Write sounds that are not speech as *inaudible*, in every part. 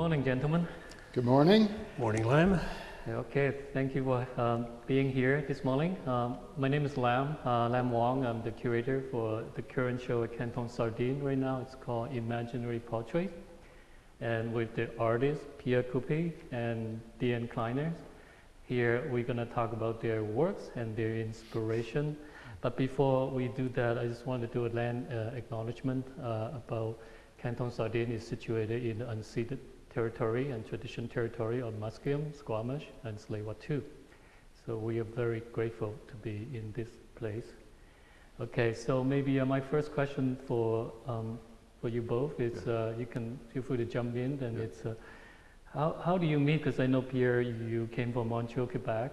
Good morning, gentlemen. Good morning. Morning, Lam. Okay, thank you for um, being here this morning. Um, my name is Lam, uh, Lam Wong. I'm the curator for the current show at Canton Sardine right now. It's called Imaginary Portrait. And with the artists, Pierre Coupey and Diane Kliner. Here we're going to talk about their works and their inspiration. But before we do that, I just want to do a land uh, acknowledgement uh, about Canton Sardine is situated in the unceded territory and tradition territory of Musqueam, Squamish, and Tsleil-Waututh. So we are very grateful to be in this place. Okay, so maybe uh, my first question for um, for you both is uh, you can feel free to jump in. And Yeah. it's uh, how how do you meet? Because I know Pierre, you came from Montreal, Quebec,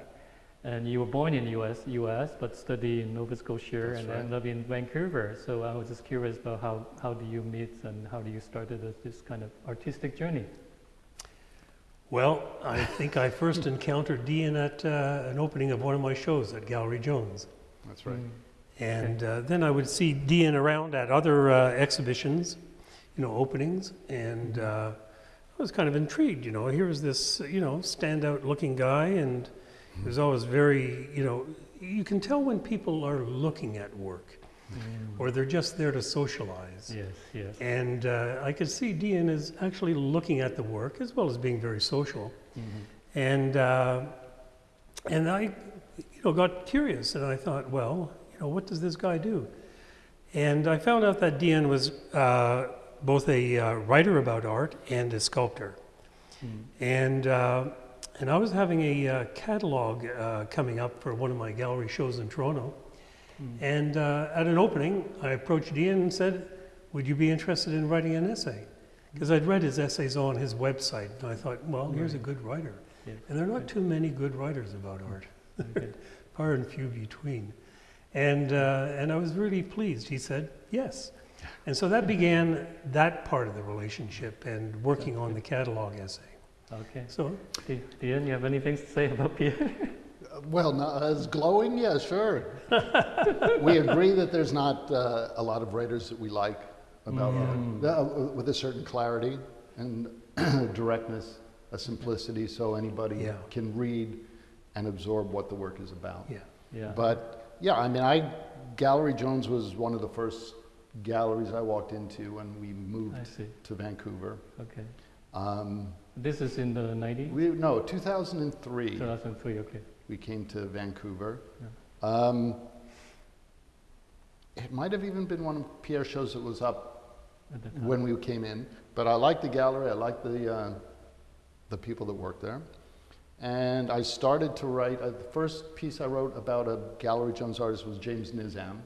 and you were born in U.S. U.S. but studied in Nova Scotia That's and right. ended up in Vancouver. So I was just curious about how how do you meet and how do you started this kind of artistic journey? Well, I think I first encountered Dean at uh, an opening of one of my shows at Gallery Jones. That's right. Mm. And uh, then I would see Dean around at other uh, exhibitions, you know, openings, and uh, I was kind of intrigued, you know. Here was this, you know, standout looking guy, and he was always very, you know, you can tell when people are looking at work Mm. or they're just there to socialize. Yes, yes. And uh, I could see Dean is actually looking at the work as well as being very social. Mhm. And, uh, and I, you know, got curious and I thought, well, you know, what does this guy do? And I found out that Dean was uh, both a uh, writer about art and a sculptor. Mm. And, uh, and I was having a uh, catalog uh, coming up for one of my gallery shows in Toronto. Mm. And uh, at an opening, I approached Ian and said, Would you be interested in writing an essay? Because I'd read his essays on his website, and I thought, Well, here's a good writer. Yeah. And there are not too many good writers about art, Okay. *laughs* far and few between. And, uh, and I was really pleased. He said, Yes. And so that began that part of the relationship and working on the catalog essay. Okay. So, Diane, you have anything to say about Pierre? *laughs* Well, not as glowing, yeah, sure. *laughs* we agree that there's not uh, a lot of writers that we like about Mm. uh, with a certain clarity and *clears throat* directness, a simplicity, so anybody Yeah. can read and absorb what the work is about. yeah. yeah. But yeah, I mean, I Gallery Jones was one of the first galleries I walked into when we moved to Vancouver. Okay. Um, This is in the 90s? we no, 2003. 2003, okay. We came to Vancouver. Yeah. Um, it might have even been one of Pierre's shows that was up At the time. when we came in. But I liked the gallery. I liked the uh, the people that worked there. And I started to write. Uh, the first piece I wrote about a Gallery Jones artist was James Nizam.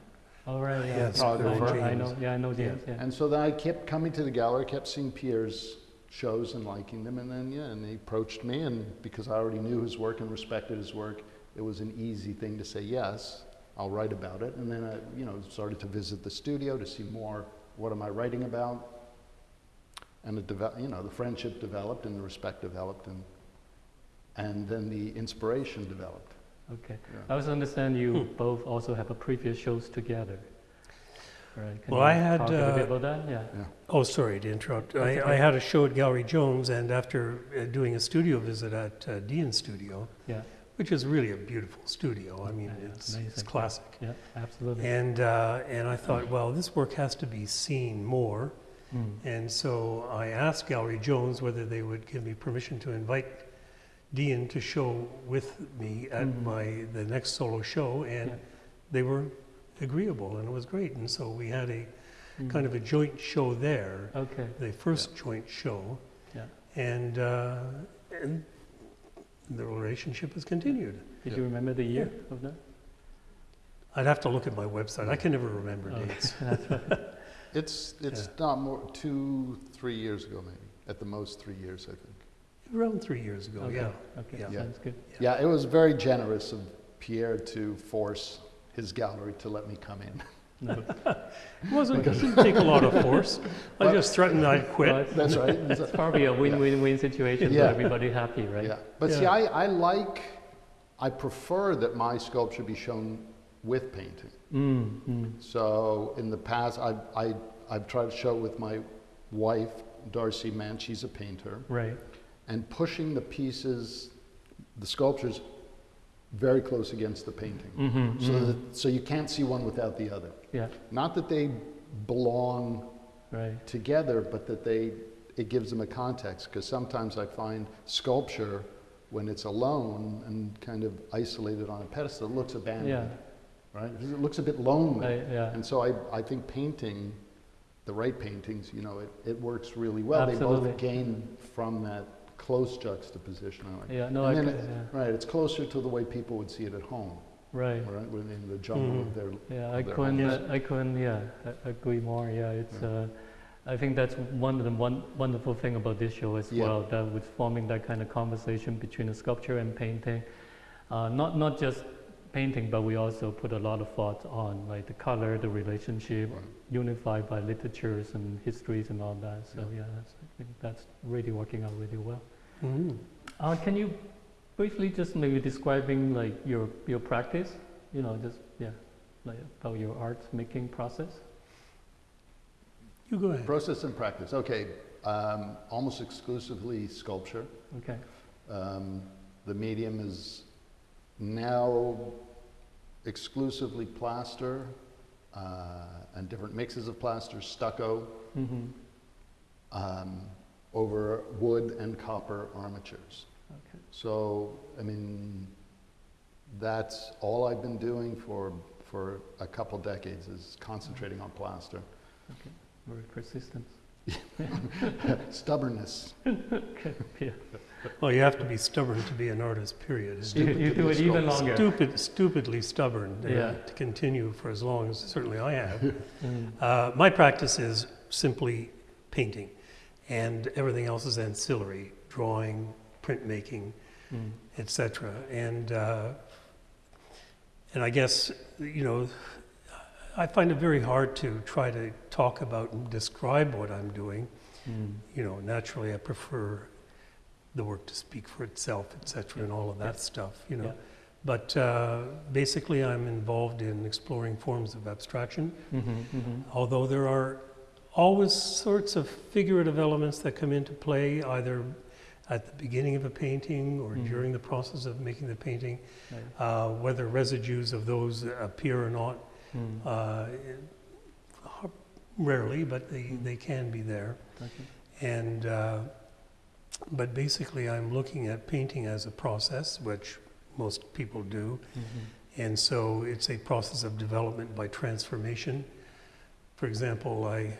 All right, yeah. Yes, I, photographer. know, I know, yeah, I know James, yeah. And so then I kept coming to the gallery, kept seeing Pierre's shows and liking them. And then yeah, and he approached me, and because I already knew his work and respected his work, it was an easy thing to say yes. I'll write about it. And then I, you know, started to visit the studio to see more. What am I writing about? And the devel- you know, the friendship developed and the respect developed, and and then the inspiration developed. Okay. Yeah. I also understand you Hmm. both also have a previous shows together. Right. Can Well, you I had, talk a little bit uh, about that? Yeah. Yeah. Oh, sorry to interrupt. That's I, okay. I had a show at Gallery Jones, and after uh, doing a studio visit at uh, Dean's studio, Yeah. which is really a beautiful studio. I mean, Yeah, yeah, it's, it's classic. Yeah, absolutely. And, uh, and I thought, well, this work has to be seen more. Mm. And so I asked Gallery Jones whether they would give me permission to invite Dean to show with me at Mhm. my the next solo show, and Yeah. they were agreeable, and it was great. And so we had a Mm. kind of a joint show there, Okay. the first joint show, Yeah. and uh, and the relationship has continued. Did Yeah. you remember the year of that? I'd have to look at my website. I can never remember Oh, dates. *laughs* That's. *laughs* It's it's not more two three years ago maybe at the most three years I think. Around three years ago, Okay. yeah. Okay. Yeah. Yeah. Sounds good. Yeah, it was very generous of Pierre to force his gallery to let me come in. No. *laughs* It wasn't, it didn't take a lot of force. I Well- just threatened I'd quit. That's right. *laughs* It's probably a win-win-win situation Yeah. for everybody happy, right? Yeah, but see, I, I like, I prefer that my sculpture be shown with painting. Mm, mm. So in the past, I, I, I've tried to show with my wife Darcy Mann, she's a painter, Right. and pushing the pieces, the sculptures, very close against the painting. Mm-hmm. So, that, so you can't see one without the other. Yeah. Not that they belong Right. together, but that they, it gives them a context. Because sometimes I find sculpture, when it's alone and kind of isolated on a pedestal, looks abandoned, Yeah. right? It looks a bit lonely. I, yeah. And so I, I think painting, the right paintings, you know, it, it works really well. They both gain from that close juxtaposition. I like. Yeah. No. I. it- yeah. Right, it's closer to the way people would see it at home, Right. right? Within the jungle of Mhm. their Yeah, I couldn't, uh, I couldn't, yeah, a- agree more. Yeah, it's, Yeah. uh, I think that's one of the one wonderful thing about this show as Yeah. well, that with forming that kind of conversation between the sculpture and painting. Uh, not not just painting, but we also put a lot of thought on like the color, the relationship, Right. unified by literatures and histories and all that. So Yeah. yeah, that's, I think that's really working out really well. Mhm. Uh, can you briefly just maybe describing like your your practice? You know, just yeah, like about your art making process. You go ahead. Process and practice. Okay, um, almost exclusively sculpture. Okay. Um, the medium is now exclusively plaster uh, and different mixes of plaster, stucco, Mm-hmm. um, over wood and copper armatures. Okay. So, I mean, that's all I've been doing for, for a couple decades is concentrating on plaster. Okay. Very persistent. *laughs* Stubbornness. okay. Yeah. Well, you have to be stubborn to be an artist, period. You, Stupid you to do it a even longer. Stupid, stupidly stubborn Yeah. to continue for as long as certainly I have. Mm. Uh, my practice is simply painting, and everything else is ancillary: drawing, printmaking, Mm. etc. And uh, and I guess you know, I find it very hard to try to talk about and describe what I'm doing. Mm. You know, naturally, I prefer the work to speak for itself, etc., and all of that stuff. You know. Yeah. But uh, basically, I'm involved in exploring forms of abstraction, Mm-hmm. Mm-hmm. although there are always sorts of figurative elements that come into play either at the beginning of a painting or Mhm. during the process of making the painting, Right. uh, whether residues of those appear or not. Mm. Uh, rarely, but they, Mhm. they can be there. Okay. And uh, but basically, I'm looking at painting as a process, which most people do. Mm-hmm. And so it's a process of development by transformation. For example, I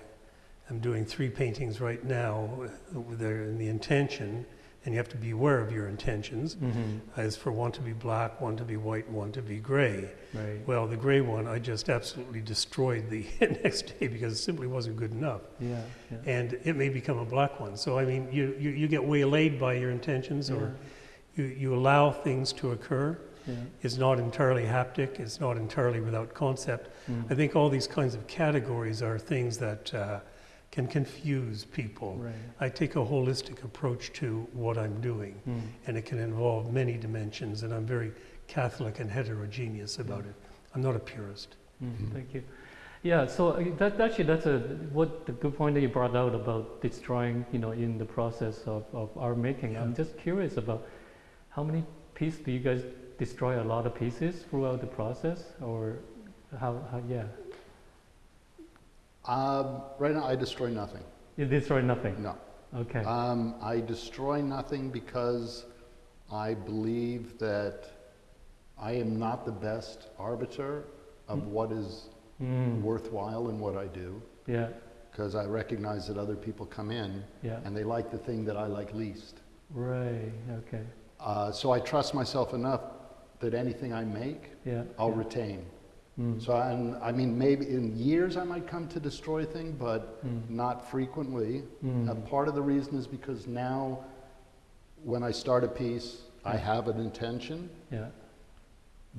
am doing three paintings right now. uh, They're in the intention, and you have to be aware of your intentions, Mm-hmm. is for one to be black, one to be white, one to be gray. Right. Well, the gray one, I just absolutely destroyed the *laughs* next day because it simply wasn't good enough. Yeah. Yeah. And it may become a black one. So, I mean, you, you, you get waylaid by your intentions or you, you allow things to occur. yeah. It's not entirely haptic, it's not entirely without concept. Mm. I think all these kinds of categories are things that uh, can confuse people. Right. I take a holistic approach to what I'm doing, Mm. and it can involve many dimensions, and I'm very Catholic and heterogeneous about it. I'm not a purist. Mm. Thank you. Yeah, so uh, that actually that's a what the good point that you brought out about destroying, you know, in the process of, of art making. I'm just curious about how many pieces do you guys destroy a lot of pieces throughout the process, or how? how yeah, Um, right now, I destroy nothing. you destroy nothing. No. Okay. Um, I destroy nothing because I believe that I am not the best arbiter of Mm. what is Mm. worthwhile in what I do, Yeah. because I recognize that other people come in Yeah. and they like the thing that I like least. Right. Okay. Uh, so I trust myself enough that anything I make, Yeah. I'll yeah. retain. Mm. So and, I mean, maybe in years I might come to destroy a thing, but Mm. not frequently. Mm. And part of the reason is because now, when I start a piece, I have an intention, Yeah.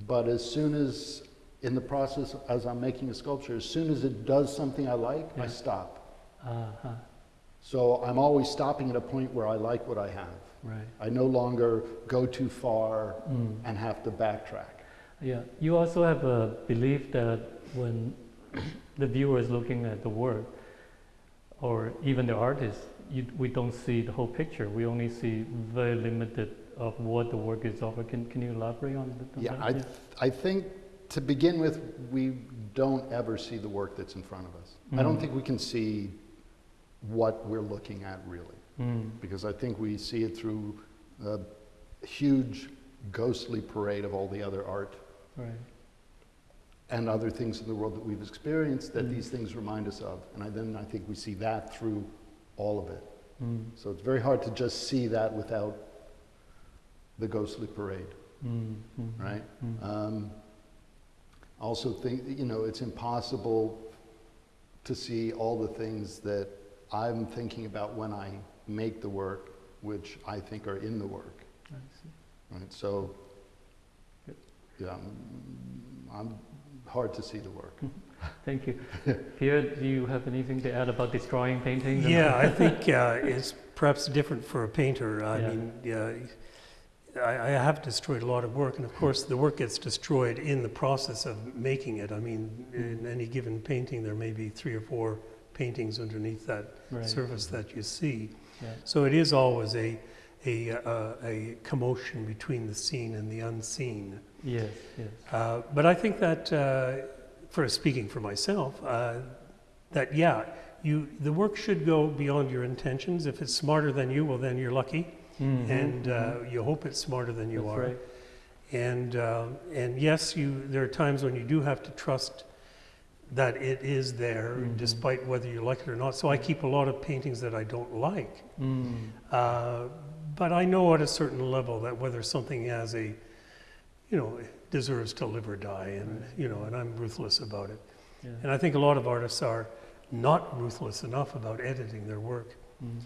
but as soon as, in the process, as I'm making a sculpture, as soon as it does something I like, Yeah. I stop. Uh-huh. So I'm always stopping at a point where I like what I have. Right. I no longer go too far Mm. and have to backtrack. Yeah, you also have a belief that when the viewer is looking at the work, or even the artist, you, we don't see the whole picture. We only see very limited of what the work is over. Can, can you elaborate on, on Yeah, that? I, th- I think to begin with, we don't ever see the work that's in front of us. I don't Mm. think we can see what we're looking at really, Mm, because I think we see it through a huge ghostly parade of all the other art right. and other things in the world that we've experienced that Mm. these things remind us of. And I, then I think we see that through all of it. Mm, So it's very hard to just see that without the ghostly parade, mm, mm, right? Um, also think, you know, it's impossible to see all the things that I'm thinking about when I make the work, which I think are in the work, I see. right? So. Yeah, I'm, I'm hard to see the work. *laughs* Thank you. Pierre, do you have anything to add about destroying paintings? Yeah, I *laughs* think uh, it's perhaps different for a painter. I Yeah. mean, yeah, I, I have destroyed a lot of work, and of course, the work gets destroyed in the process of making it. I mean, in any given painting, there may be three or four paintings underneath that Right. surface that you see. Yeah. So it is always a, a, uh, a commotion between the seen and the unseen. Yes, yes. Uh, but I think that, uh, for speaking for myself, uh, that yeah, you the work should go beyond your intentions. If it's smarter than you, well, then you're lucky, Mhm, and uh, mhm. you hope it's smarter than you That's are. right. And uh, and yes, you there are times when you do have to trust that it is there, Mhm. despite whether you like it or not. So I keep a lot of paintings that I don't like. Mm, Uh, but I know at a certain level that whether something has a, you know, deserves to live or die, and Right. you know, and I'm ruthless about it. yeah. And I think a lot of artists are not ruthless enough about editing their work. Mm.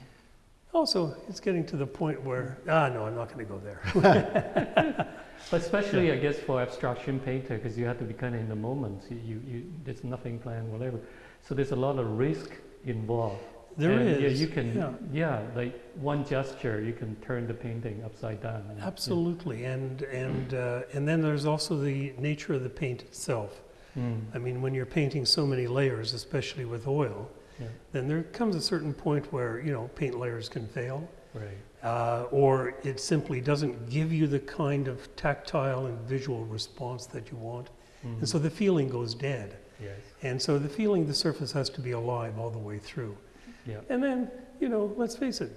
Also, it's getting to the point where ah, no, I'm not going to go there. *laughs* *laughs* But especially, I guess, for abstraction painter, because you have to be kind of in the moment. You, you, there's nothing planned, whatever. So there's a lot of risk involved. There and, is. Yeah, you can. yeah. Yeah. like one gesture, you can turn the painting upside down. and- Absolutely, and and uh, and then there's also the nature of the paint itself. Mm, I mean, when you're painting so many layers, especially with oil, yeah. then there comes a certain point where you know paint layers can fail. Right. uh, or it simply doesn't give you the kind of tactile and visual response that you want. Mm, And so the feeling goes dead. yes. And so the feeling, the surface has to be alive all the way through. Yeah. And then, you know, let's face it,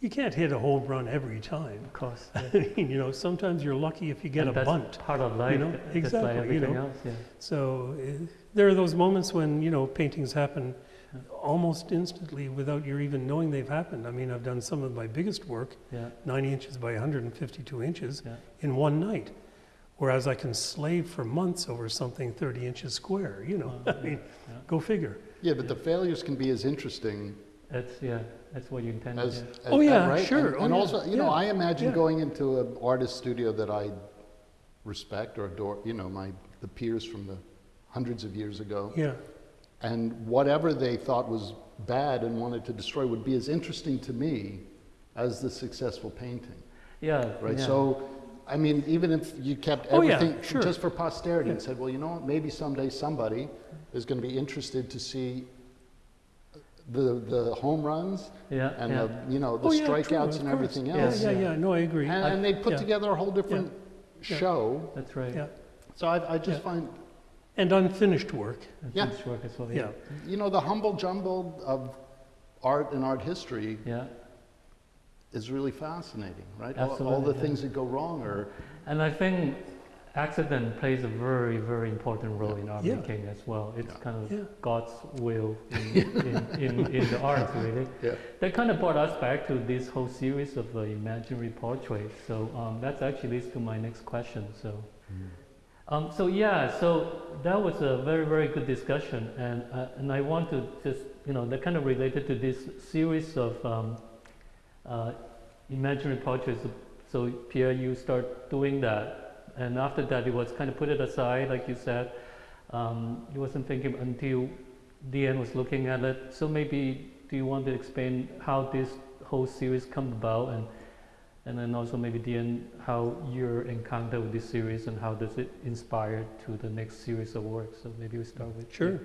you can't hit a home run every time. Of course. *laughs* I mean, you know, sometimes you're lucky if you get And a that's bunt. Part of life. know, just like exactly, you know. else. Yeah. So uh, there are those moments when, you know, paintings happen Yeah. almost instantly without your even knowing they've happened. I mean, I've done some of my biggest work Yeah. 90 inches by 152 inches Yeah. in one night. Whereas I can slave for months over something 30 inches square, you know. Wow, *laughs* I mean, yeah. go figure. Yeah, but the failures can be as interesting That's yeah. That's what you intended. as, yeah. as Oh, yeah, right? sure. And, Oh, and yeah, also, you know, I imagine yeah. going into an artist studio that I respect or adore. You know, my the peers from the hundreds of years ago, Yeah, and whatever they thought was bad and wanted to destroy would be as interesting to me as the successful painting. Yeah. Right. yeah. So, I mean, even if you kept Oh, yeah, everything sure. just for posterity and said, well, you know what, maybe someday somebody is going to be interested to see the, the home runs Yeah. and yeah. the, you know, the Oh, yeah, strikeouts of and everything yeah, else. yeah, Yeah. yeah. No, I agree. And, I- and they put yeah. together a whole different Yeah. show. That's right. Yeah. So I, I just Yeah. find, And unfinished work. And Yeah. work as well. Yeah. you know, the humble jumble of art and art history Yeah. Is really fascinating, right? All, all the yeah. things that go wrong are, And I think accident plays a very, very important role in art Yeah. making as well. It's Yeah. kind of Yeah. God's will in, *laughs* in, in, in the art, really. That kind of brought us back to this whole series of uh, imaginary portraits. So um, that's actually leads to my next question. So, um, so yeah, so that was a very, very good discussion, and uh, and I want to just you know that kind of related to this series of um, uh, imaginary portraits. So Pierre, you start doing that, and after that, it was kind of put it aside, like you said. Um, you wasn't thinking until end was looking at it. So maybe do you want to explain how this whole series come about, and and then also maybe the end how your encounter with this series and how does it inspire to the next series of work? So maybe we start with Sure.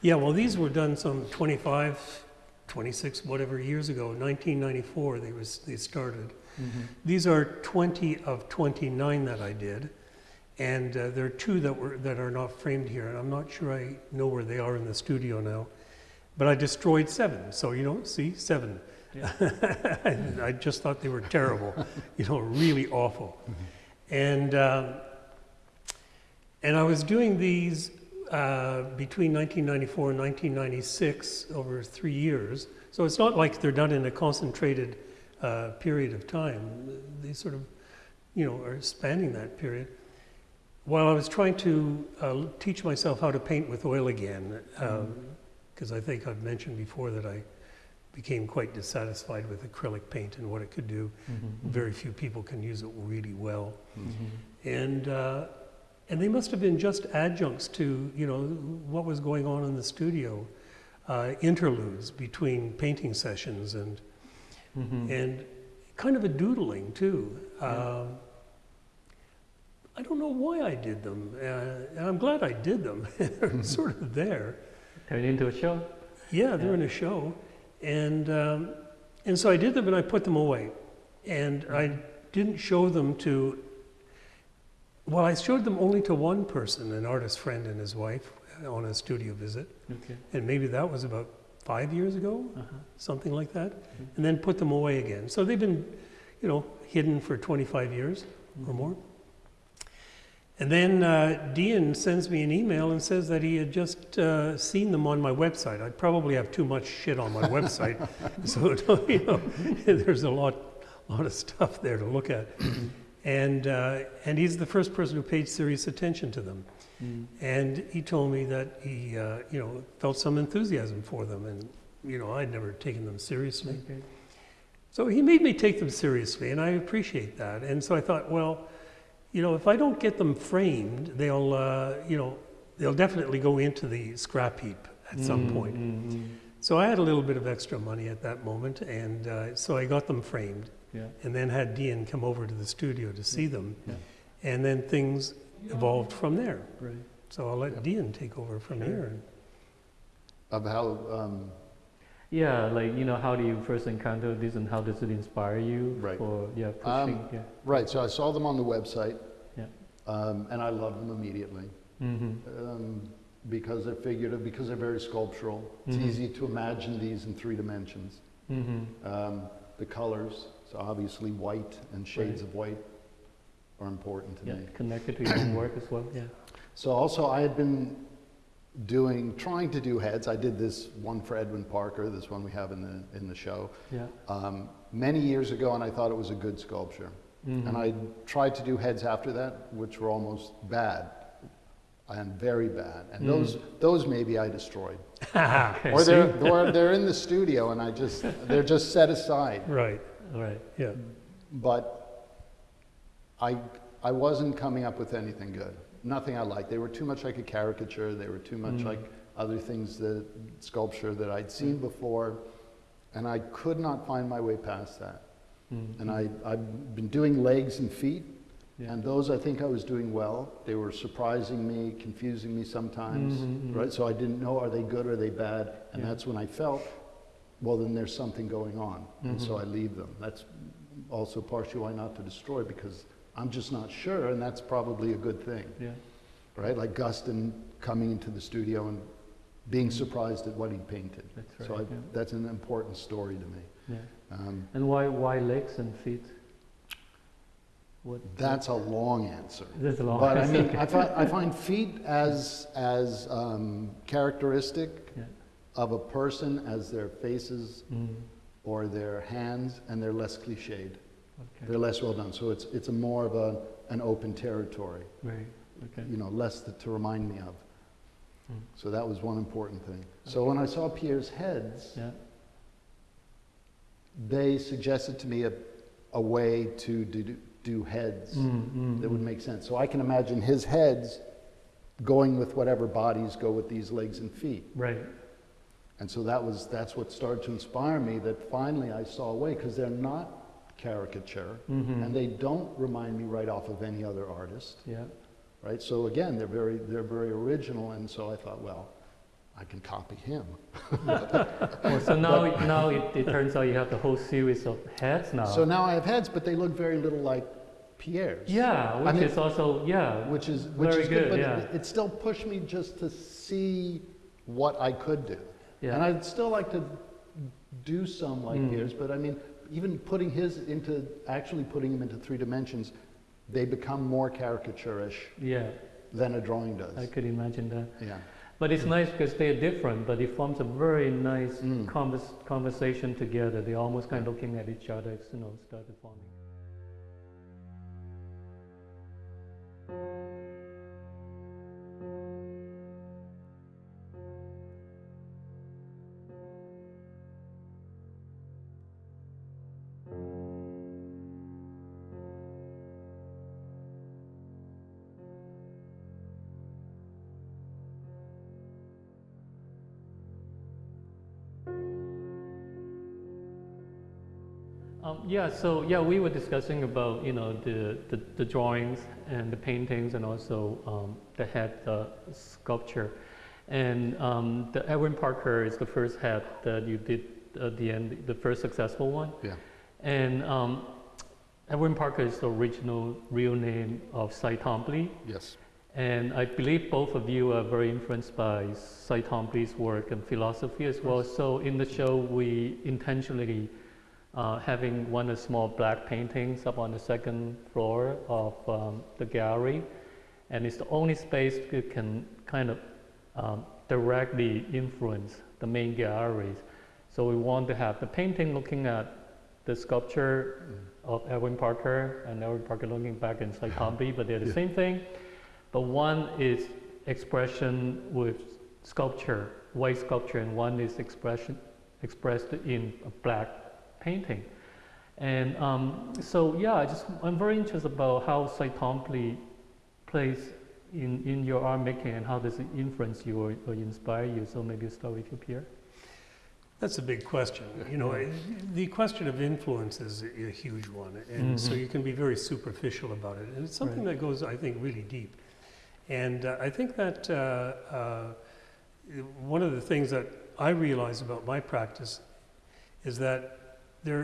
Yeah, well, these were done some 25 26 whatever years ago, 1994 they was they started. Mm-hmm. These are 20 of 29 that I did, and uh, there are two that were that are not framed here, and I'm not sure I know where they are in the studio now. But I destroyed seven, so you know, see, seven. Yeah. *laughs* And I just thought they were terrible, *laughs* you know, really awful. And um, and I was doing these uh, between 1994 and 1996 over three years. So it's not like they're done in a concentrated uh, period of time. They sort of, you know, are spanning that period. While I was trying to uh, teach myself how to paint with oil again, because I think I've mentioned before that I became quite dissatisfied with acrylic paint and what it could do. Mm-hmm. Very few people can use it really well Mm-hmm. and uh, and they must have been just adjuncts to you know what was going on in the studio, uh, interludes between painting sessions and Mm-hmm. and kind of a doodling too. Yeah. Um, I don't know why I did them, uh, and I'm glad I did them. *laughs* They're sort of there. It into a show. Yeah, they're Yeah. in a show, and um, and so I did them and I put them away, and I didn't show them to. Well, I showed them only to one person, an artist friend and his wife, on a studio visit, Okay. and maybe that was about five years ago, Uh-huh. something like that, and then put them away again. So they've been, you know, hidden for 25 years or Mhm. more. And then uh, Dean sends me an email and says that he had just uh, seen them on my website. I probably have too much shit on my *laughs* website, so *laughs* you know, *laughs* there's a lot, lot of stuff there to look at. *clears throat* And uh, and he's the first person who paid serious attention to them. Mm. And he told me that he, uh, you know, felt some enthusiasm for them, and you know, I'd never taken them seriously. Okay. So he made me take them seriously, and I appreciate that. And so I thought, well, you know, if I don't get them framed, they'll, uh, you know, they'll definitely go into the scrap heap at some Mm, point. mm, mm. So I had a little bit of extra money at that moment, and uh, so I got them framed, Yeah. and then had Dean come over to the studio to see them, Yeah. and then things evolved from there. Right. So I'll let Yeah. Dean take over from Sure. here. Of how, um, Yeah, like you know, how do you first encounter this, and how does it inspire you Right. for yeah Um, yeah. right, so I saw them on the website. Yeah. Um, and I loved them immediately. Mm-hmm. Um, because they're figurative, because they're very sculptural. It's Mhm. easy to imagine these in three dimensions. Mm-hmm. Um, the colors, so obviously white and shades Right. of white are important to Yeah, me. connected to your own work as well. Yeah. So also I had been doing, trying to do heads. I did this one for Edwin Parker, this one we have in the, in the show, Yeah. um, many years ago and I thought it was a good sculpture. Mm-hmm. And I tried to do heads after that, which were almost bad and very bad. And Mm. those, those maybe I destroyed. *laughs* Okay. Or they're, or they're in the studio and I just, they're just set aside. Right, All right. yeah. But I, I wasn't coming up with anything good. Nothing I liked. They were too much like a caricature. They were too much Mm. like other things that sculpture that I'd seen before, and I could not find my way past that. Mm-hmm. And I, I've been doing legs and feet, Yeah. and those I think I was doing well. They were surprising me, confusing me sometimes, Mhm, mhm. right? So I didn't know are they good or are they bad, and Yeah. that's when I felt, well, then there's something going on, and so Mhm. I leave them. That's also partially why not to destroy because I'm just not sure, and that's probably a good thing, Yeah. right? Like Guston coming into the studio and being surprised at what he painted. That's So I, yeah. that's an important story to me. yeah. Um, And why why legs and feet? What? that's a long answer. That's a long. But I mean, I find, I *laughs* find feet as, as um, characteristic Yeah. Of a person as their faces Mm, or their hands, and they're less cliched. okay. They're less well done. So it's, it's a more of a, an open territory, Right. Okay. you know, less to, to remind me of. Mm. So that was one important thing. So when I saw Pierre's heads, Yeah. they suggested to me a, a way to do, do heads Mm, mm, that would mm. make sense. So I can imagine his heads going with whatever bodies go with these legs and feet. Right. And so that was, that's what started to inspire me that finally I saw a way, because they're not caricature, Mm-hmm. and they don't remind me right off of any other artist, Yeah. right? So again, they're very, they're very original, and so I thought, well, I can copy him. *laughs* Well, so now, now it, it turns out you have the whole series of heads now. So now I have heads, but they look very little like Pierre's. yeah, which mean- is also yeah. Which is, which Very is good, good, but yeah. it, it still pushed me just to see what I could do. Yeah. And I'd still like to do some like Mm. But I mean, even putting his into, actually putting him into three dimensions, they become more caricaturish yeah, than a drawing does. I could imagine that. Yeah. But it's nice because they're different, but it forms a very nice Mm. convers- conversation together. They're almost kind of looking at each other, you know, started forming. Yeah, so yeah, we were discussing about you know the, the, the drawings and the paintings and also um, the head uh, sculpture, and um, the Edwin Parker is the first head that you did at the end, the first successful one, Yeah. and um, Edwin Parker is the original real name of Cy Twombly, Yes. and I believe both of you are very influenced by Cy Twombly's work and philosophy as well. So in the show, we intentionally uh, having one of small black paintings up on the second floor of um, the gallery, and it's the only space that can kind of um, directly influence the main galleries. So we want to have the painting looking at the sculpture of Edwin Parker and Edwin Parker looking back in Twombly, but they're the Yeah. same thing. But one is expression with sculpture, white sculpture, and one is expression expressed in a black painting. And um, so, yeah, I just I'm very interested about how Cy plays in, in your art making and how does it influence you or, or inspire you. So maybe start with you, Pierre. That's a big question. You know, eh, the question of influence is a a huge one, and so Mhm. you can be very superficial about it. And it's something that goes, I think, really deep. And uh, I think that uh, uh, one of the things that I realize about my practice is that there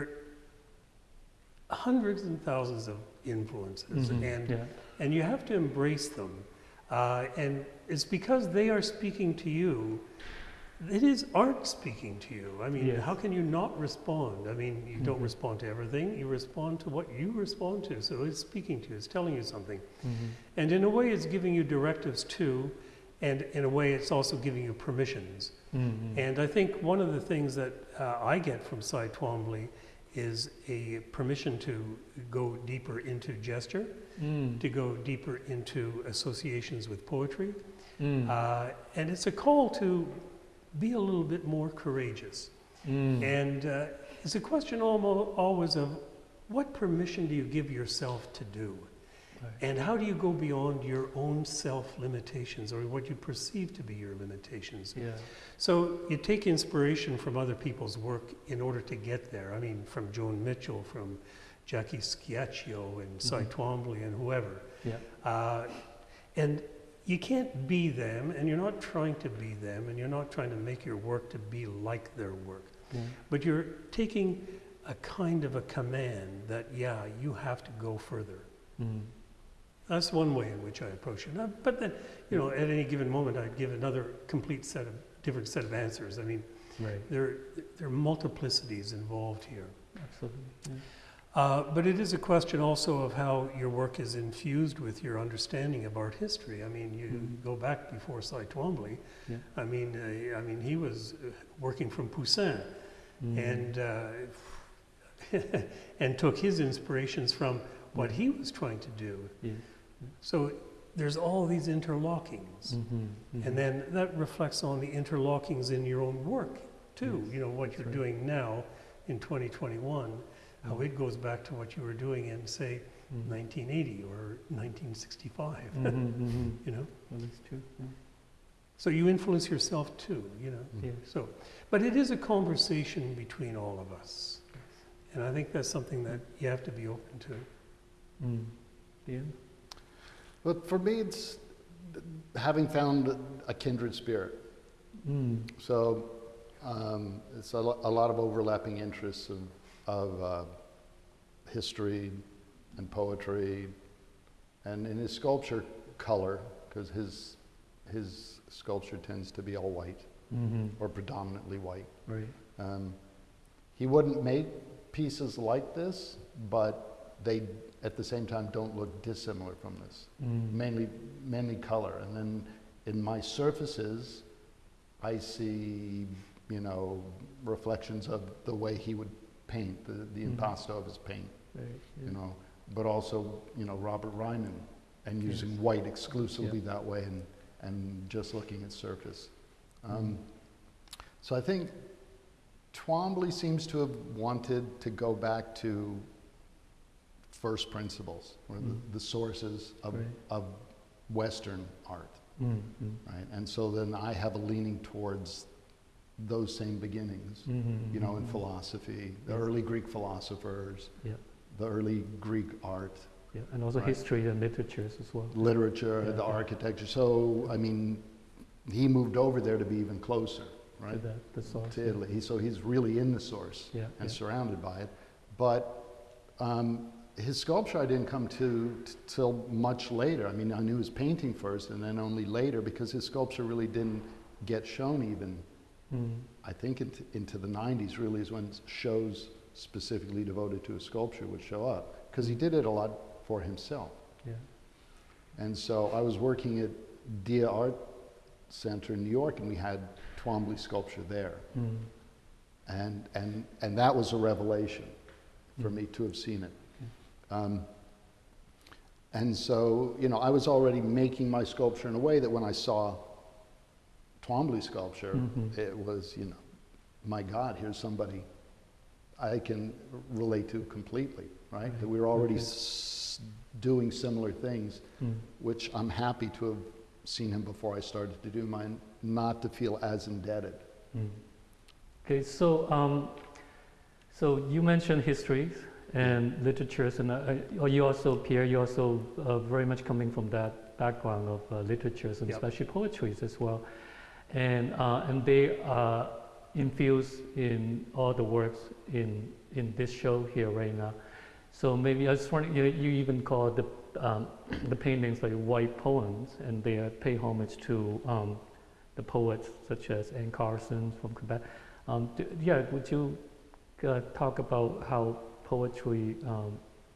are hundreds and thousands of influences, Mhm, and yeah. and you have to embrace them. Uh, and it's because they are speaking to you. It is art speaking to you. I mean, Yes. how can you not respond? I mean, you don't Mhm. respond to everything, you respond to what you respond to. So it's speaking to you, it's telling you something. Mhm. And in a way, it's giving you directives too, and in a way, it's also giving you permissions. Mhm. And I think one of the things that uh, I get from Cy Twombly is a permission to go deeper into gesture, Mm. to go deeper into associations with poetry. Mm. Uh, and it's a call to be a little bit more courageous. Mm. And uh, it's a question almo- always of what permission do you give yourself to do? And how do you go beyond your own self limitations or what you perceive to be your limitations? Yeah. So you take inspiration from other people's work in order to get there. I mean, from Joan Mitchell, from Jackie Schiaccio, and Cy Mhm. Twombly, and whoever. Yeah. Uh, and you can't be them, and you're not trying to be them, and you're not trying to make your work to be like their work. Yeah. But you're taking a kind of a command that, yeah, you have to go further. Mm. That's one way in which I approach it. But then, you know, at any given moment, I'd give another complete set of, different set of answers. I mean, Right. there, there are multiplicities involved here. Absolutely. Yeah. Uh, but it is a question also of how your work is infused with your understanding of art history. I mean, you Mhm. go back before Cy Twombly. Yeah. I mean, uh, I mean, he was uh, working from Poussin Mm. and uh, *laughs* and took his inspirations from what he was trying to do. Yes. So there's all these interlockings, Mhm. Mhm. and then that reflects on the interlockings in your own work too. Yes, You know what you're right. doing now in 2021, how Mhm. it goes back to what you were doing in say Mhm. 1980 or 1965. Mhm, mhm. *laughs* You know, Well, that's true. Yeah. so you influence yourself too. You know, Yes. so but it is a conversation between all of us, and I think that's something that you have to be open to. Mm. Yeah. But for me, it's having found a kindred spirit. Mm. So um, it's a, lo- a lot of overlapping interests of, of uh, history and poetry, and in his sculpture, color, because his, his sculpture tends to be all white hmm or predominantly white. Right. Um, he wouldn't make pieces like this, but they, at the same time, don't look dissimilar from this. Mm. Mainly, mainly color. And then in my surfaces, I see, you know, reflections of the way he would paint, the, the Mhm. impasto of his paint, Right. you know, but also, you know, Robert Ryman and Yes. using white exclusively that way and, and just looking at surface. Um, so I think Twombly seems to have wanted to go back to first principles, or Mm. the, the sources of, Right. of Western art, Mm, mm, right? And so then I have a leaning towards those same beginnings, mhm, you know, in mhm. philosophy, the Yes. early Greek philosophers, Yeah. the early Greek art, Yeah, and also Right. history and literatures as well. literature, Yeah, the yeah. architecture. So, I mean, he moved over there to be even closer, right? To right? the, the source. To. Italy. He- So he's really in the source Yeah. and yeah. surrounded by it. But um, his sculpture I didn't come to t- till much later. I mean, I knew his painting first and then only later because his sculpture really didn't get shown even, Mm, I think, into, into the 90s really is when shows specifically devoted to his sculpture would show up. Because he did it a lot for himself. yeah. And so I was working at Dia Art Center in New York, and we had Twombly sculpture there. Mm, And, and, and that was a revelation for Mm. me to have seen it. Um, and so, you know, I was already making my sculpture in a way that when I saw Twombly sculpture, Mhm. it was, you know, my God, here's somebody I can relate to completely, right? Right. That we were already Okay. s- doing similar things mm, which I'm happy to have seen him before I started to do mine, not to feel as indebted. mm. Okay, so um, so you mentioned histories and literatures, and uh, uh, you also, Pierre, you also uh, very much coming from that background of uh, literatures and Yep. especially poetries as well, and uh, and they are infused in all the works in in this show here right now. So maybe I just want you, you even call the um, the paintings like white poems, and they uh, pay homage to um, the poets such as Anne Carson from Quebec. Um, d- yeah, would you uh, talk about how poetry um,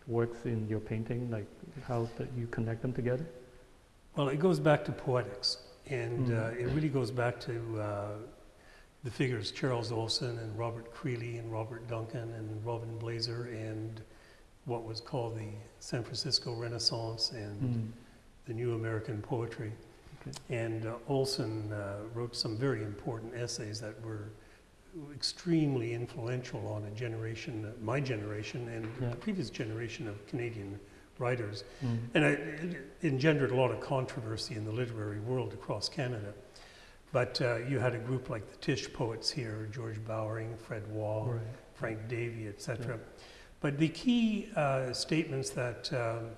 works in your painting, like how that you connect them together? Well, it goes back to poetics, and Mm. uh, it really goes back to uh, the figures Charles Olson and Robert Creeley and Robert Duncan and Robin Blaser and what was called the San Francisco Renaissance and Mm. the New American Poetry. Okay. And uh, Olson uh, wrote some very important essays that were extremely influential on a generation, my generation, and Yeah. the previous generation of Canadian writers. Mm. And it, it engendered a lot of controversy in the literary world across Canada. But uh, you had a group like the TISH poets here, George Bowering, Fred Wah, Right. Frank Davey, etc. But the key uh, statements that um,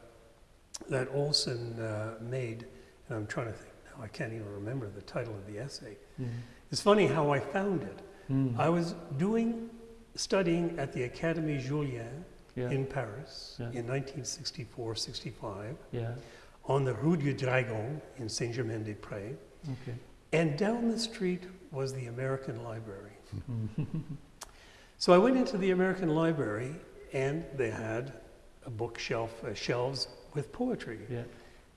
that Olson uh, made, and I'm trying to think now, I can't even remember the title of the essay. Mm. It's funny how I found it. Mm. I was doing studying at the Académie Julian yeah. in Paris Yeah. in 1964-65 yeah. on the Rue du Dragon in Saint-Germain-des-Prés. Okay. And down the street was the American Library. Mm. *laughs* So I went into the American Library and they had a bookshelf, uh, shelves with poetry. yeah.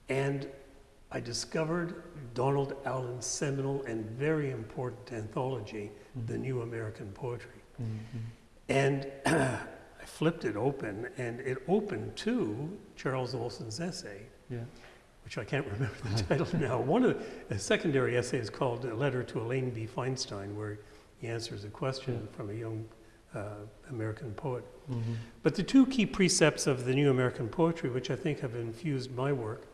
And I discovered Donald Allen's seminal and very important anthology, The New American Poetry. Mhm. And *clears throat* I flipped it open and it opened to Charles Olson's essay. Yeah. which I can't *laughs* remember the title now. One of the, a secondary essay is called A Letter to Elaine B. Feinstein, where he answers a question from a young uh, American poet. Mhm. But the two key precepts of the new American poetry, which I think have infused my work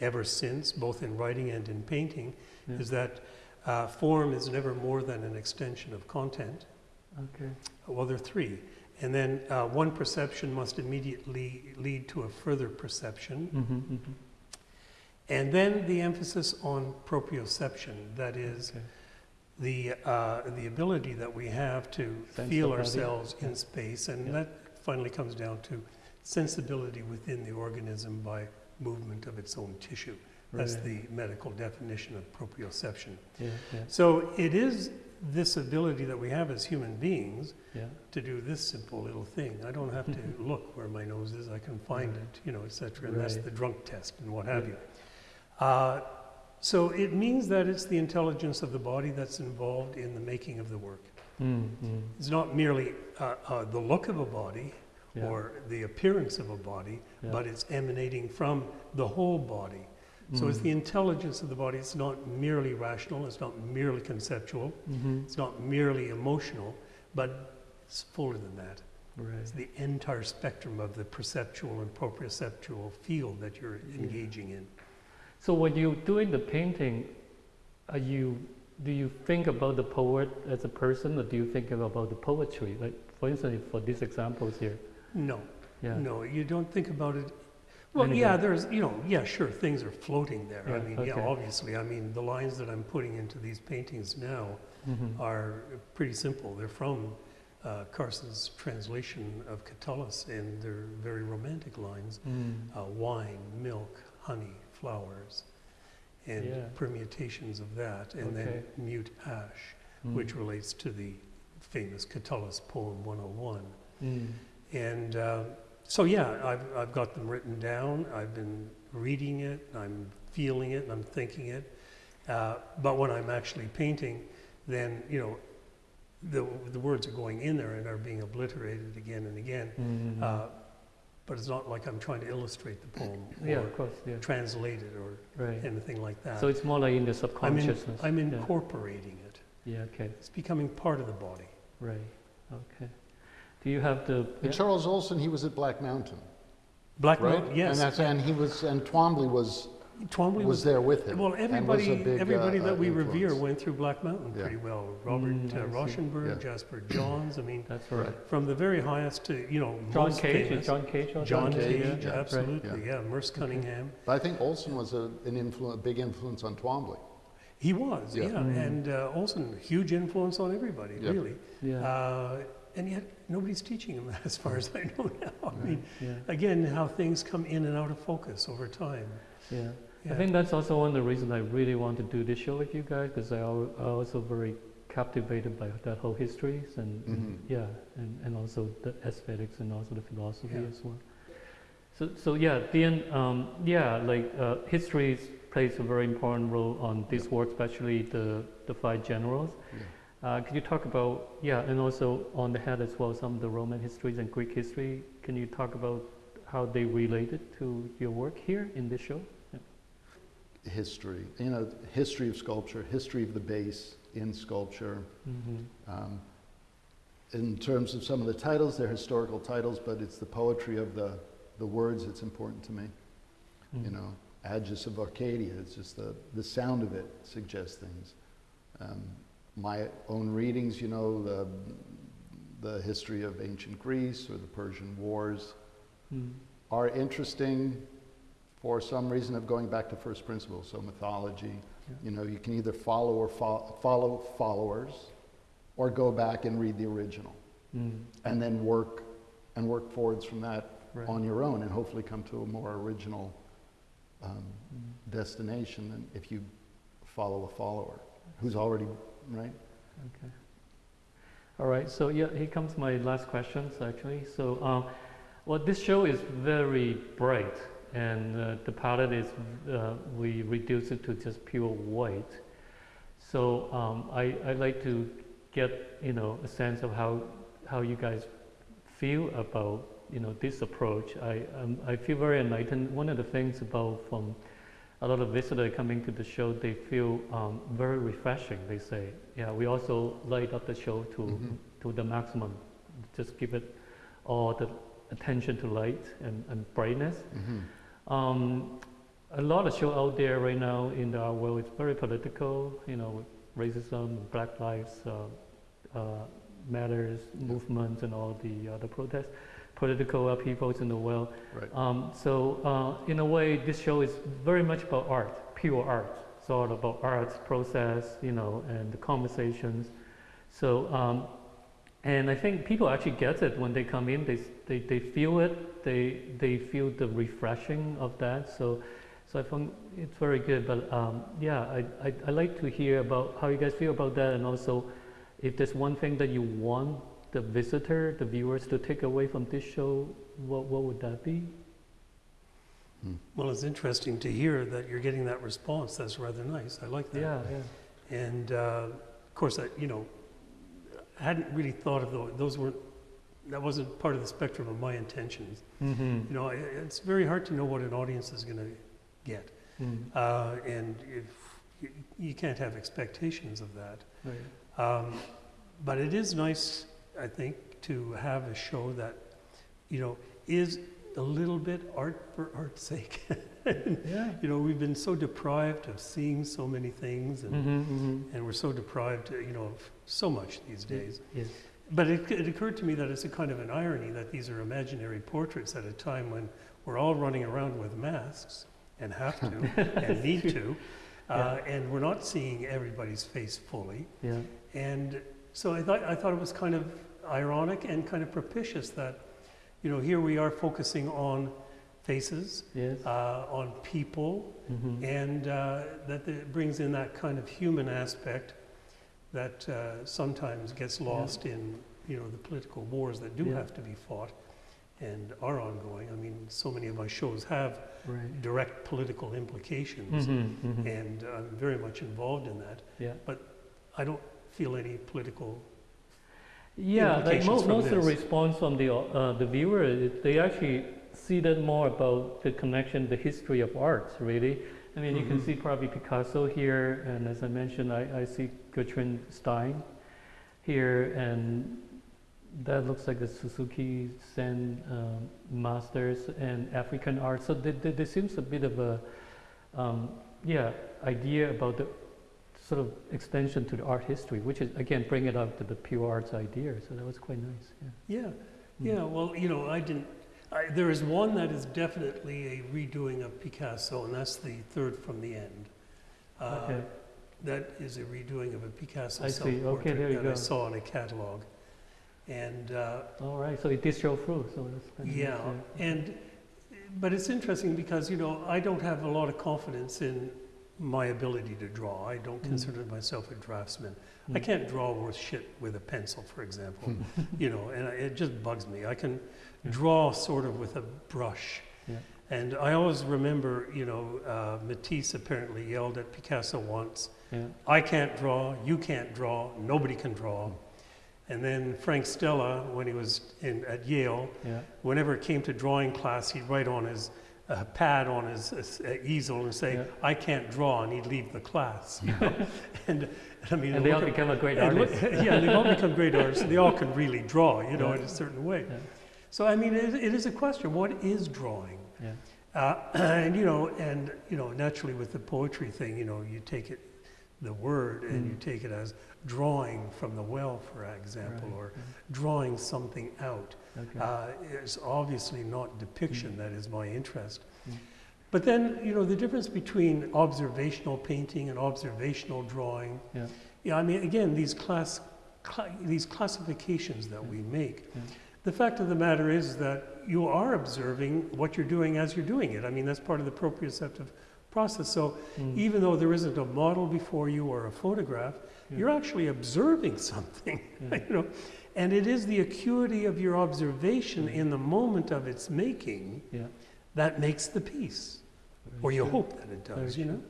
ever since, both in writing and in painting, Yeah. is that uh, form is never more than an extension of content. Okay. Well, there are three. And then uh, one perception must immediately lead to a further perception. Mhm, mhm. And then the emphasis on proprioception, that is, Okay. the, uh, the ability that we have to Sense feel ourselves Yeah. in space, and Yeah. that finally comes down to sensibility within the organism by movement of its own tissue. That's Right. the medical definition of proprioception. Yeah, yeah, So it is this ability that we have as human beings yeah. to do this simple little thing. I don't have to *laughs* look where my nose is, I can find Right. it, you know, et cetera, and that's the drunk test and what have you. Uh, so it means that it's the intelligence of the body that's involved in the making of the work. Mm, mm, It's not merely uh, uh, the look of a body yeah, or the appearance of a body, yeah. but it's emanating from the whole body. So it's Mm. the intelligence of the body. It's not merely rational, it's not merely conceptual, Mhm. it's not merely emotional, but it's fuller than that. Right. It's the entire spectrum of the perceptual and proprioceptual field that you're Yeah. engaging in. So when you're doing the painting, are you do you think about the poet as a person, or do you think about the poetry? Like, for instance, for these examples here. No, Yeah. no, you don't think about it. Well, Anything. yeah, there's, you know, yeah, sure, things are floating there. I Yeah, mean, yeah, obviously. I mean, the lines that I'm putting into these paintings now Mhm. are pretty simple. They're from uh, Carson's translation of Catullus, and they're very romantic lines. Mm. Uh, wine, milk, honey, flowers, and Yeah. permutations of that, and Okay. then mute ash, Mm. which relates to the famous Catullus poem 101. Mm. And uh, so, yeah, I've, I've got them written down. I've been reading it, I'm feeling it, and I'm thinking it. Uh, but when I'm actually painting, then, you know, the, the words are going in there and are being obliterated again and again. Mm. Uh, but it's not like I'm trying to illustrate the poem *clears throat* yeah, or of course. Yeah. translate it or Right. anything like that. So it's more like in the I'm, in, subconsciousness. I'm Yeah. incorporating it. Yeah. Okay. It's becoming part of the body. Right. Okay. Do you have the? And yeah? Charles Olson, he was at Black Mountain, Black right? Mountain, yes. And, that's, and he was, and Twombly was, Twombly was was there with him. Well, and was a everybody, big, everybody uh, that uh, we revere went through Black Mountain Yeah. pretty well. Robert Mm, uh, Rauschenberg, Yeah. Jasper Johns. I mean, That's right. from the very highest to you know John most Cage. famous. John Cage. John John Cage, Cage, yeah. Right. absolutely, yeah. Merce Cunningham. But I think Olson was a, an influ- a big influence on Twombly. He was, yeah, Yeah. Mm. and uh, Olson, huge influence on everybody, Yeah. really. Yeah. Uh, and yet nobody's teaching them *laughs* that, as far as I know now. I mean, yeah. again, how things come in and out of focus over time. Yeah. Yeah. I think that's also one of the reasons I really want to do this show with you guys because I al- I also very captivated by that whole histories and, and Mhm. yeah, and, and also the aesthetics and also the philosophy Yeah. as well. So, so yeah, then um, yeah, like uh, history plays a very important role on this work, especially the the five generals. Yeah. Uh, could you talk about yeah, and also on the head as well, some of the Roman histories and Greek history. Can you talk about how they related to your work here in this show? History, you know, history of sculpture, history of the base in sculpture. Mm-hmm. Um, in terms of some of the titles, they're historical titles, but it's the poetry of the, the words that's important to me. Mm. You know, Agis of Arcadia, it's just the, the sound of it suggests things. Um, my own readings, you know, the, the history of ancient Greece or the Persian Wars Mm. are interesting for some reason of going back to first principles, so mythology. Yeah. You know, you can either follow or fo- follow followers or go back and read the original Mm. and then work and work forwards from that Right. on your own and hopefully come to a more original um, Mm. destination than if you follow a follower who's already right Okay. All right. So yeah, here comes my last questions actually. So, um, well, this show is very bright, and uh, the palette is uh, we reduce it to just pure white. So um, I I like to get you know a sense of how how you guys feel about you know this approach. I um, I feel very enlightened. One of the things about from a lot of visitors coming to the show, they feel um, very refreshing. They say, yeah, we also light up the show to Mhm. to the maximum. Just give it all the attention to light and, and brightness. mm-hmm. Um, a lot of show out there right now in our world is very political. You know, racism, Black Lives uh, uh, Matters movements, and all the other protests, political upheavals in the world. right Um, so uh, in a way, this show is very much about art, pure art. thought about arts process, you know, and the conversations. So, um, and I think people actually get it when they come in. They, they, they feel it. They, they feel the refreshing of that. So, so I found it's very good. But um, yeah, I, I, I like to hear about how you guys feel about that, and also if there's one thing that you want the visitor, the viewers, to take away from this show, what, what would that be? Well, it's interesting to hear that you're getting that response. That's rather nice. I like that. Yeah, yeah. And uh, of course, I, you know, I hadn't really thought of those. Those weren't. That wasn't part of the spectrum of my intentions. Mm-hmm. You know, I, it's very hard to know what an audience is going to get, Mm. uh, and if you, you can't have expectations of that. Right. Um, but it is nice, I think, to have a show that, you know, is a little bit art for art's sake. *laughs* Yeah. you know, we've been so deprived of seeing so many things, and, Mm-hmm, mm-hmm. and we're so deprived, uh, you know, of so much these days. Yes. But it, it occurred to me that it's a kind of an irony that these are imaginary portraits at a time when we're all running around with masks and have to *laughs* and need to, uh, and we're not seeing everybody's face fully. Yeah. And so I thought, I thought it was kind of ironic and kind of propitious that, you know, here we are focusing on faces, Yes. uh, on people, Mm-hmm. and uh, that it brings in that kind of human aspect that uh, sometimes gets lost in, you know, the political wars that do Yeah. have to be fought and are ongoing. I mean, so many of my shows have Right. direct political implications, Mm-hmm, mm-hmm. and I'm very much involved in that. Yeah. I don't feel any political Yeah, like mo- most of the response from the uh, the viewer, they actually see that more about the connection, the history of arts. Really, I mean, you can Mhm. see probably Picasso here, and as I mentioned, I, I see Gertrude Stein here, and that looks like the Suzuki Zen um, masters and African art. So there, there, there seems a bit of a um, yeah idea about the sort of extension to the art history, which is again bring it up to the pure arts idea. So that was quite nice. Yeah. Yeah, Mm. yeah. Well, you know, I didn't. I, there is one that is definitely a redoing of Picasso, and that's the third from the end. Uh, Okay. That is a redoing of a Picasso I see. Okay, there you that I saw in a catalog, and uh, All right. So it did show through. So that's kind yeah, and but it's interesting because you know I don't have a lot of confidence in my ability to draw. I don't Mm. consider myself a draftsman. I Mm. can't draw worth shit with a pencil, for example. *laughs* you know, and I- it just bugs me. I can Yeah. draw sort of with a brush. Yeah. And I always remember, you know, uh, Matisse apparently yelled at Picasso once, Yeah. I can't draw, you can't draw, nobody can draw. And then Frank Stella, when he was in, at Yale, whenever it came to drawing class, he'd write on his uh, pad on his uh, easel and say, Yeah. I can't draw, and he'd leave the class. you *laughs* know. and I mean, And they all at- become a great and look- yeah, they've all become great *laughs* artists. They all can really draw, you know, Yeah. in a certain way. Yeah. So I mean, it, it is a question: what is drawing? Yeah. Uh, *clears throat* and you know, and you know, naturally with the poetry thing, you know, you take it, the word, and you Mm. take it as drawing from the well, for example, Right, or drawing something out. Okay. Uh, it's obviously not depiction Mm. that is my interest. Mm. But then, you know, the difference between observational painting and observational drawing. Yeah. Yeah, I mean, again, these class, cla these classifications that we make. Yeah. The fact of the matter is that you are observing what you're doing as you're doing it. I mean, that's part of the proprioceptive process. So Mm. even though there isn't a model before you or a photograph, Yeah. you're actually observing *laughs* something, Yeah. you know. And it is the acuity of your observation in the moment of its making Yeah. that makes the piece, Very or you true. hope that it Very does, you true. know.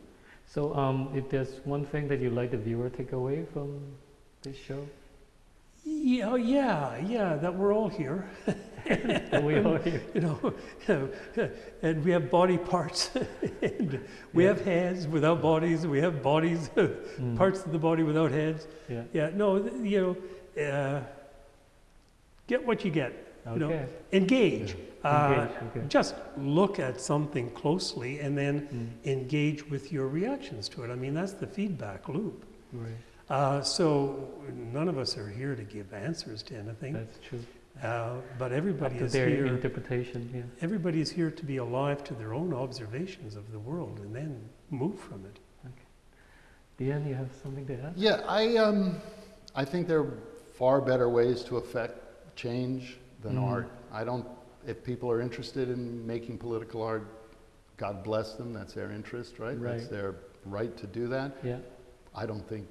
So, um, if there's one thing that you'd like the viewer to take away from this show, Yeah, oh, yeah, yeah, that we're all here, *laughs* that we all here. *laughs* you know, *laughs* and we have body parts, and we Yeah. have heads without bodies, we have bodies, Mm. parts of the body without heads. Yeah. Yeah, no, you know, uh, get what you get, you know, Okay. engage. Uh, Okay. just look at something closely and then Mm. engage with your reactions to it. I mean, that's the feedback loop. Right. Uh, so none of us are here to give answers to anything, That's true. uh, but everybody Up to is their here. interpretation. Yeah. Everybody is here to be alive to their own observations of the world and then move from it. Okay. Deanne, you have something to add? Yeah, I, um, I think there are far better ways to affect change than Mm. art. I don't, if people are interested in making political art, God bless them, that's their interest, right? right. That's their right to do that. Yeah. I don't think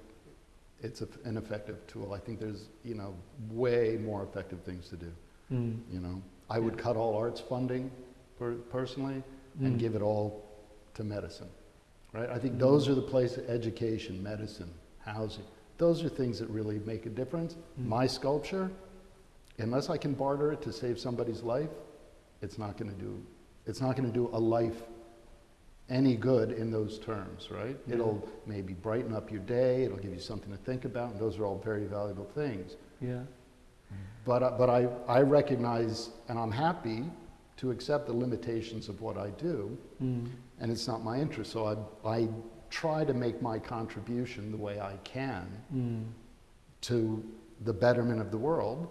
it's a, an effective tool. I think there's, you know, way more effective things to do, Mm. you know? I would Yeah. cut all arts funding per, personally and Mm. give it all to medicine, right? I think Mm. those are the places, education, medicine, housing, those are things that really make a difference. Mm. My sculpture, unless I can barter it to save somebody's life, it's not gonna do, it's not gonna do a life any good in those terms, right? Yeah. It'll maybe brighten up your day, it'll give you something to think about, and those are all very valuable things. Yeah. But, I- but I, I recognize, and I'm happy to accept the limitations of what I do, Mm. and it's not my interest. So I, I try to make my contribution the way I can Mm. to the betterment of the world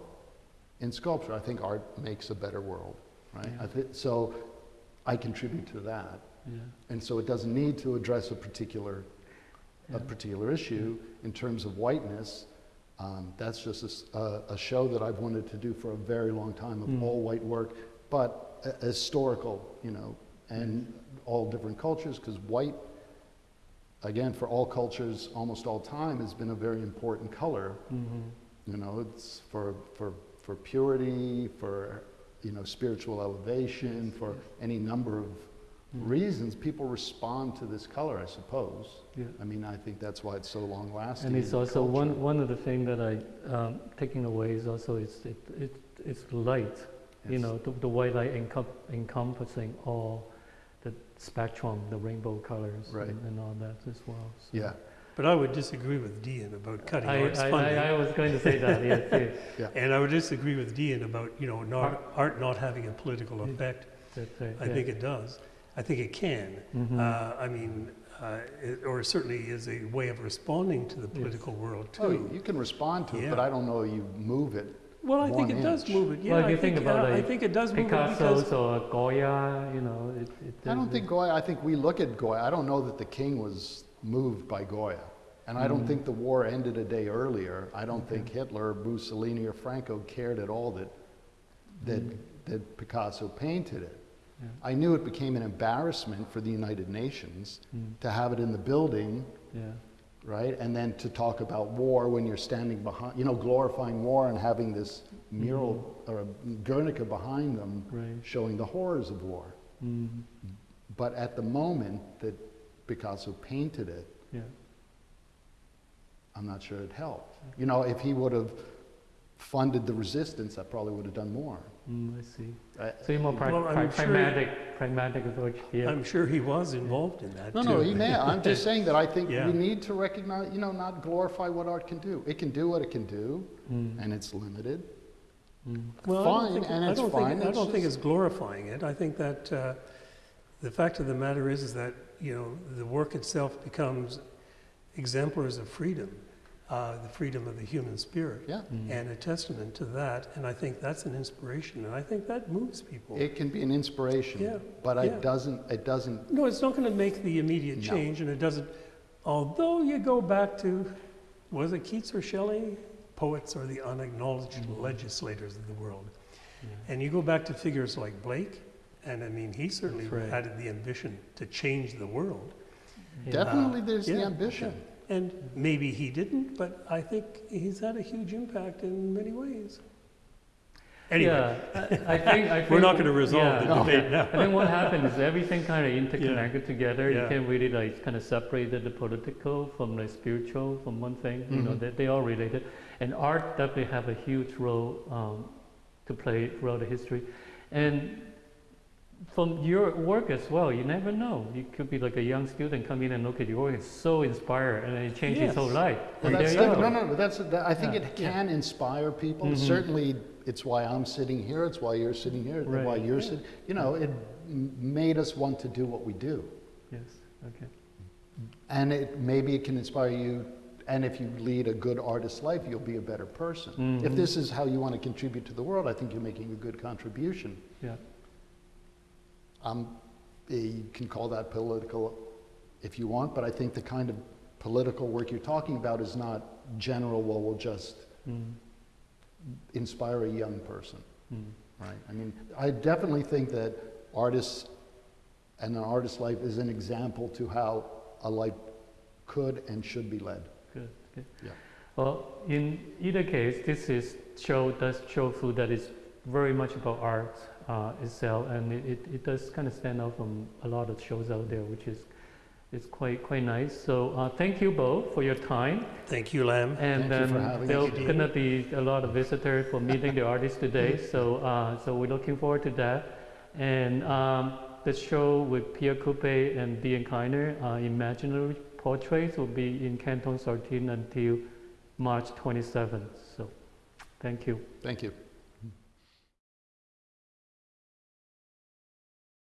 in sculpture. I think art makes a better world, right? Yeah. I thi- so I contribute to that. Yeah. And so it doesn't need to address a particular, Yeah. a particular issue in terms of whiteness. Um, that's just a show that I've wanted to do for a very long time of Mm. all white work, but a- historical, you know, and all different cultures, because white, again, for all cultures, almost all time, has been a very important color. Mhm. You know, it's for, for, for purity, for, you know, spiritual elevation, for any number of reasons. People respond to this color, I suppose. Yeah. I mean, I think that's why it's so long lasting. And it's also one, one of the things that I um, taking away is also it's it, it it's light. You know, the, the white light encom- encompassing all the spectrum, the rainbow colors, Right. and, and all that as well. so. Yeah, But I would disagree with Dean about cutting I, arts I, funding. I, I was going to say that. Yes, *laughs* yes. And I would disagree with Dean about, you know, not, Art- art not having a political effect. That's right. I think it does. I think it can. hmm Uh, I mean, uh, it, or certainly is a way of responding to the political world oh, too. you can respond to it, but I don't know you move it. well, I think one it does move it. Yeah, Well, if I you think about, uh, I think it does move it Picasso's because or Goya, you know, it, it I don't it- think Goya, I think we look at Goya, I don't know that the king was moved by Goya. And I don't Mm. think the war ended a day earlier. I don't think Hitler, Mussolini, or Franco cared at all that, that, Mm. that Picasso painted it. Yeah. I knew it became an embarrassment for the United Nations Mm, to have it in the building, yeah. right? And then to talk about war when you're standing behind, you know, glorifying war and having this mural or a Guernica behind them Right. showing the horrors of war. Mm, But at the moment that Picasso painted it, yeah. I'm not sure it helped. You know, if he would have funded the resistance, I probably would have done more. Mm, I see. I- So you're more pra- Well, I'm pra- sure- pragmatic, pragmatic approach here. I'm sure he was involved in that No, too. no, he may. I'm just *laughs* saying that I think Yeah. we need to recognize, you know, not glorify what art can do. It can do what it can do, Mm, and it's limited. mm, Well, I don't fine, think- and I don't fine, Think, I it's don't think it's glorifying it. I think that uh, the fact of the matter is, is that you know the work itself becomes exemplars of freedom, uh, the freedom of the human spirit, Yeah. mm. and a testament to that. And I think that's an inspiration, and I think that moves people. It can be an inspiration, Yeah, but yeah. it doesn't, it doesn't, no, it's not going to make the immediate No. change, and it doesn't. Although you go back to, was it Keats or Shelley? Poets are the unacknowledged Mm-hmm. legislators of the world. And you go back to figures like Blake, and I mean, he certainly right. had the ambition to change the world. Yeah. definitely there's the yeah, ambition. And maybe he didn't, but I think he's had a huge impact in many ways. Anyway, Yeah, I, I think, I think. *laughs* we're not going to resolve yeah. the debate now. I think what happens is everything kind of interconnected together. Yeah. You can't really like kind of separate the political from the spiritual from one thing. You know, Mhm. they, they all related. And art definitely have a huge role um, to play throughout the history. And from your work as well, you never know. You could be like a young student come in and look at your work, it's so inspired, and it changes his whole Yes. life. Well, that's different. No, no, that's, that, I think Yeah. it can inspire people. Mhm. Certainly, it's why I'm sitting here, it's why you're sitting here, it's why you're sitting, you know, it made us want to do what we do. Yes, okay. And it, maybe it can inspire you, and if you lead a good artist life, you'll be a better person. If Mhm. this is how you want to contribute to the world, I think you're making a good contribution. Yeah. Um, you can call that political if you want, but I think the kind of political work you're talking about is not general, well, we'll just Mm, inspire a young person, mm. right? I mean, I definitely think that artists and an artist's life is an example to how a life could and should be led. Good, good. Yeah. Well, in either case, this is show does show food that is very much about art uh, itself, and it, it, it does kind of stand out from a lot of shows out there, which is it's quite quite nice. So uh, thank you both for your time, Thank you, Lam. and Thank you for then having there'll us. gonna be a lot of visitors for meeting the artists today. *laughs* So uh, so we're looking forward to that, and um, the show with Pierre Coupey and Dean Kliner, uh, Imaginary Portraits, will be in Canton Sardine until March 27th. So, thank you. Thank you.